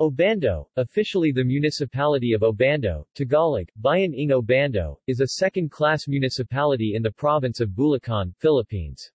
Obando, officially the municipality of Obando, Tagalog, Bayan ng Obando, is a second-class municipality in the province of Bulacan, Philippines.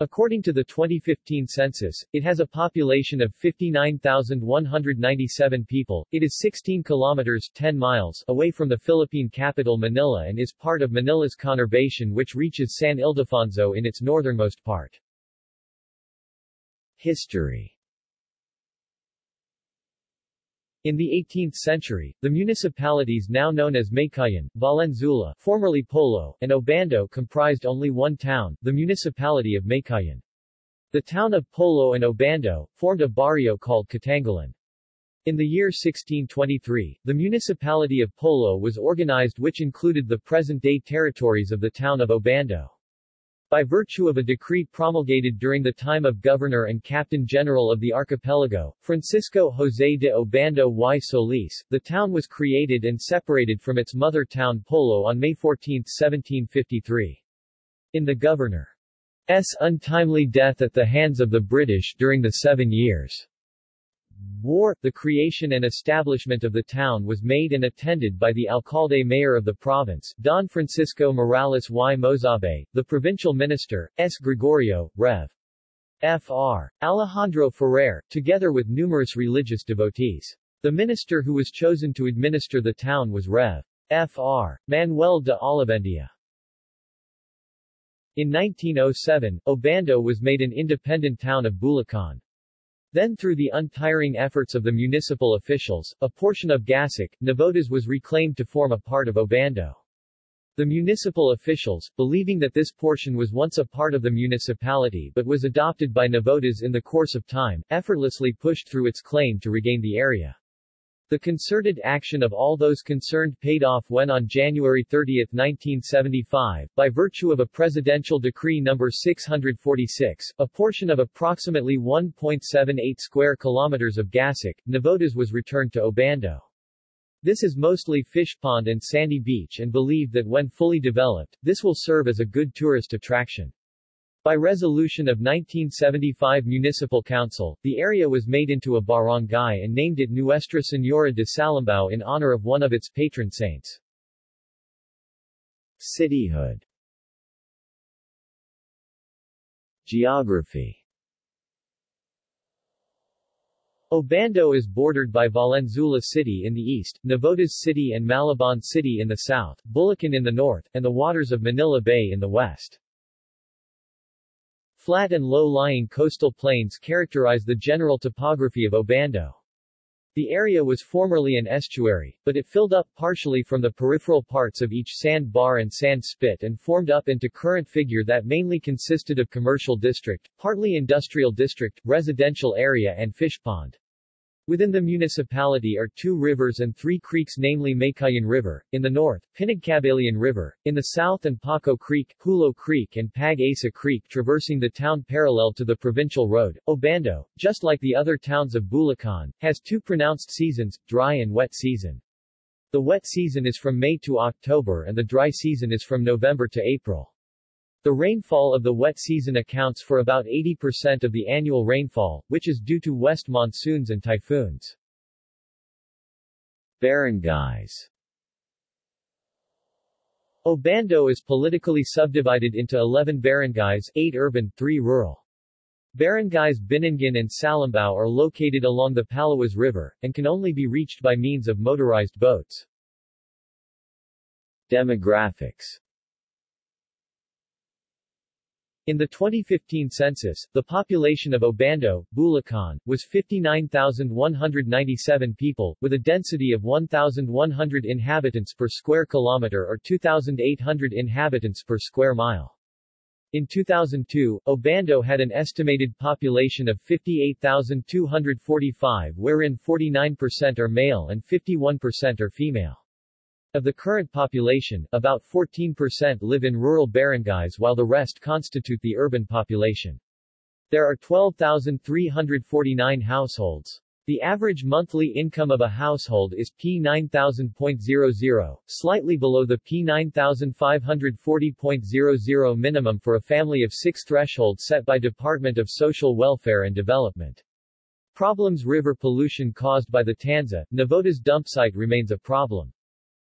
According to the 2015 census, it has a population of 59,197 people. It is 16 kilometers 10 miles away from the Philippine capital Manila and is part of Manila's conurbation which reaches San Ildefonso in its northernmost part. History In the 18th century, the municipalities now known as Meycauayan, Valenzuela formerly Polo, and Obando comprised only one town, the municipality of Meycauayan. The town of Polo and Obando, formed a barrio called Catanghalan. In the year 1623, the municipality of Polo was organized which included the present-day territories of the town of Obando. By virtue of a decree promulgated during the time of Governor and Captain General of the archipelago, Francisco José de Obando y Solis, the town was created and separated from its mother town Polo on May 14, 1753. In the governor's untimely death at the hands of the British during the Seven Years' War, the creation and establishment of the town was made and attended by the alcalde mayor of the province, Don Francisco Morales y Mozabe, the provincial minister, S. Gregorio, Rev. Fr. Alejandro Ferrer, together with numerous religious devotees. The minister who was chosen to administer the town was Rev. Fr. Manuel de Olivendia. In 1907, Obando was made an independent town of Bulacan. Then through the untiring efforts of the municipal officials, a portion of Gasik, Navotas was reclaimed to form a part of Obando. The municipal officials, believing that this portion was once a part of the municipality but was adopted by Navotas in the course of time, effortlessly pushed through its claim to regain the area. The concerted action of all those concerned paid off when on January 30, 1975, by virtue of a Presidential Decree No. 646, a portion of approximately 1.78 square kilometers of Gasik, Navotas was returned to Obando. This is mostly fish pond and sandy beach and believed that when fully developed, this will serve as a good tourist attraction. By resolution of 1975 Municipal Council, the area was made into a barangay and named it Nuestra Señora de Salambao in honor of one of its patron saints. Cityhood Geography Obando is bordered by Valenzuela City in the east, Navotas City and Malabon City in the south, Bulacan in the north, and the waters of Manila Bay in the west. Flat and low-lying coastal plains characterize the general topography of Obando. The area was formerly an estuary, but it filled up partially from the peripheral parts of each sand bar and sand spit and formed up into current figure that mainly consisted of commercial district, partly industrial district, residential area and fish pond. Within the municipality are two rivers and three creeks namely Meycauayan River, in the north, Pinagcabalian River, in the south and Paco Creek, Hulo Creek and Pag-asa Creek traversing the town parallel to the provincial road. Obando, just like the other towns of Bulacan, has two pronounced seasons, dry and wet season. The wet season is from May to October and the dry season is from November to April. The rainfall of the wet season accounts for about 80% of the annual rainfall, which is due to west monsoons and typhoons. Barangays Obando is politically subdivided into 11 barangays, 8 urban, 3 rural. Barangays Binuangan and Salambao are located along the Palawas River, and can only be reached by means of motorized boats. Demographics in the 2015 census, the population of Obando, Bulacan, was 59,197 people, with a density of 1,100 inhabitants per square kilometer or 2,800 inhabitants per square mile. In 2002, Obando had an estimated population of 58,245 wherein 49% are male and 51% are female. Of the current population, about 14% live in rural barangays while the rest constitute the urban population. There are 12,349 households. The average monthly income of a household is P9000.00, slightly below the P9540.00 minimum for a family of six threshold set by Department of Social Welfare and Development. Problems River pollution caused by the Tanza, Navotas dump site remains a problem.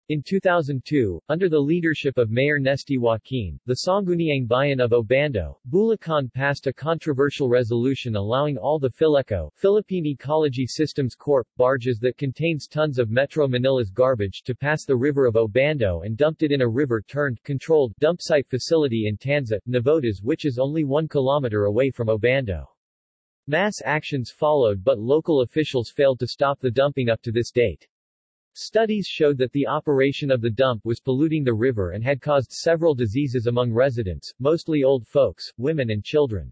In 2002, under the leadership of Mayor Nesty Joaquin, the Sangguniang Bayan of Obando, Bulacan passed a controversial resolution allowing all the Phileco Philippine Ecology Systems Corp. barges that contains tons of Metro Manila's garbage to pass the river of Obando and dumped it in a river-turned, controlled, dump site facility in Tanza, Navotas which is only one kilometer away from Obando. Mass actions followed but local officials failed to stop the dumping up to this date. Studies showed that the operation of the dump was polluting the river and had caused several diseases among residents, mostly old folks, women and children.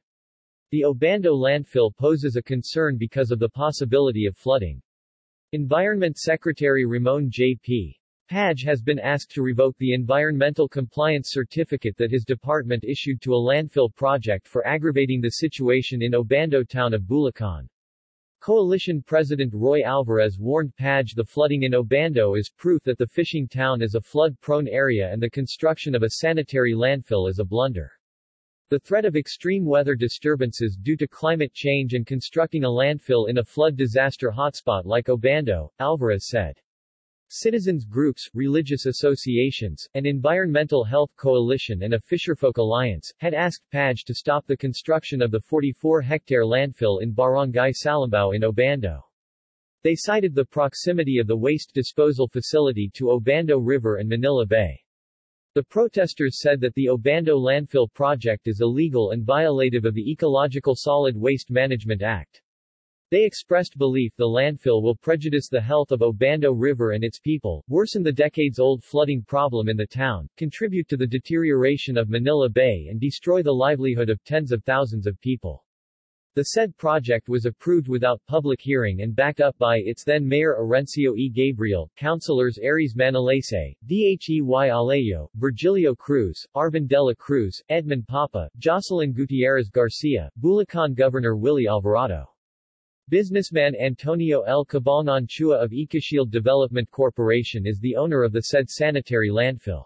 The Obando landfill poses a concern because of the possibility of flooding. Environment Secretary Ramon J.P. Paje has been asked to revoke the environmental compliance certificate that his department issued to a landfill project for aggravating the situation in Obando town of Bulacan. Coalition President Roy Alvarez warned Paje the flooding in Obando is proof that the fishing town is a flood-prone area and the construction of a sanitary landfill is a blunder. The threat of extreme weather disturbances due to climate change and constructing a landfill in a flood disaster hotspot like Obando, Alvarez said. Citizens groups, religious associations, an environmental health coalition and a Fisherfolk Alliance, had asked Paje to stop the construction of the 44-hectare landfill in Barangay Salambao in Obando. They cited the proximity of the waste disposal facility to Obando River and Manila Bay. The protesters said that the Obando landfill project is illegal and violative of the Ecological Solid Waste Management Act. They expressed belief the landfill will prejudice the health of Obando River and its people, worsen the decades-old flooding problem in the town, contribute to the deterioration of Manila Bay and destroy the livelihood of tens of thousands of people. The said project was approved without public hearing and backed up by its then Mayor Orencio E. Gabriel, Councilors Aries Manalese, Dhey Alejo, Virgilio Cruz, Arvin Dela Cruz, Edmund Papa, Jocelyn Gutierrez Garcia, Bulacan Governor Willie Alvarado. Businessman Antonio L. Cabangon Chua of Ecoshield Development Corporation is the owner of the said sanitary landfill.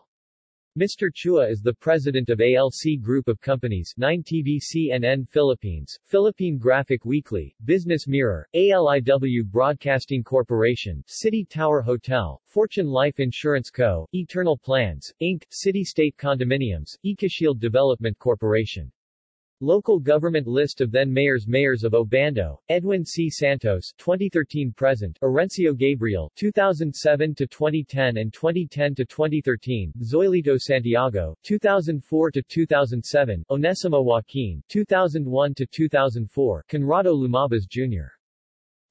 Mr. Chua is the president of ALC Group of Companies 9 TV CNN Philippines, Philippine Graphic Weekly, Business Mirror, ALIW Broadcasting Corporation, City Tower Hotel, Fortune Life Insurance Co., Eternal Plans, Inc., City State Condominiums, Ecoshield Development Corporation. Local government list of then mayors Mayors of Obando, Edwin C. Santos 2013 present, Orencio Gabriel 2007 to 2010 and 2010 to 2013, Zoilito Santiago 2004 to 2007, Onesimo Joaquin 2001 to 2004, Conrado Lumabas Jr.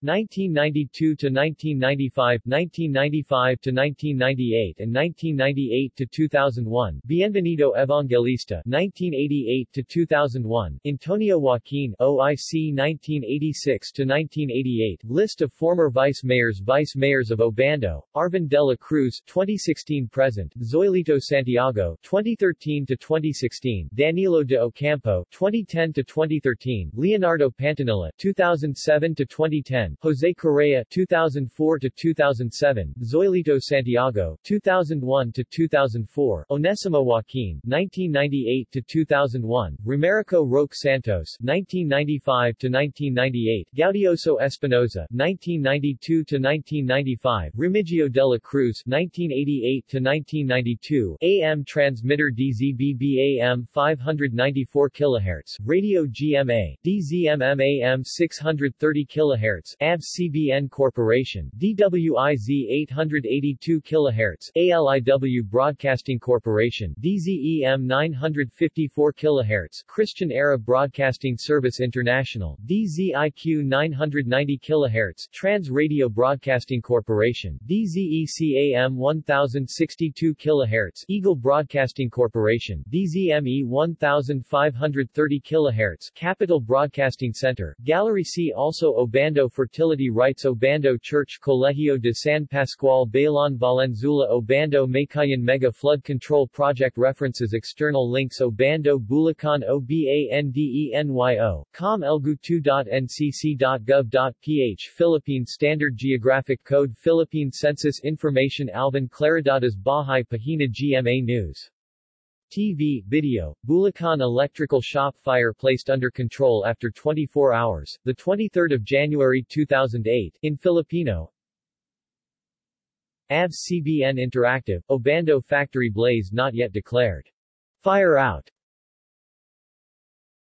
1992 to 1995, 1995 to 1998 and 1998 to 2001. Bienvenido Evangelista 1988 to 2001. Antonio Joaquin OIC 1986 to 1988. List of former vice mayors Vice mayors of Obando. Arvin Dela Cruz 2016 present. Zoilito Santiago 2013 to 2016. Danilo de Ocampo 2010 to 2013. Leonardo Pantanilla 2007 to 2010. Jose Correa 2004 to 2007, Zoilito Santiago 2001 to 2004, Onesimo Joaquin 1998 to 2001, Romerico Roque Santos 1995 to 1998, Gaudioso Espinoza 1992 to 1995, Remigio de la Cruz 1988 to 1992, AM transmitter DZBB AM 594 kHz, Radio GMA, DZMM AM 630 kHz, ABS-CBN Corporation, DWIZ 882 kHz, ALIW Broadcasting Corporation, DZEM 954 kHz, Christian Era Broadcasting Service International, DZIQ 990 kHz, Trans Radio Broadcasting Corporation, DZECAM 1062 kHz, Eagle Broadcasting Corporation, DZME 1530 kHz, Capital Broadcasting Center, Gallery C also Obando for Fertility Rites Obando Church Colegio de San Pascual Bailon Valenzuela Obando Meycauayan Mega Flood Control Project References External links Obando Bulacan OBANDENYO, com elgu2.ncc.gov.ph Philippine Standard Geographic Code Philippine Census Information Alvin Claridades Bahay Pahina GMA News TV, video, Bulacan electrical shop fire placed under control after 24 hours, 23 January 2008, in Filipino. ABS-CBN Interactive, Obando factory blaze not yet declared. Fire out.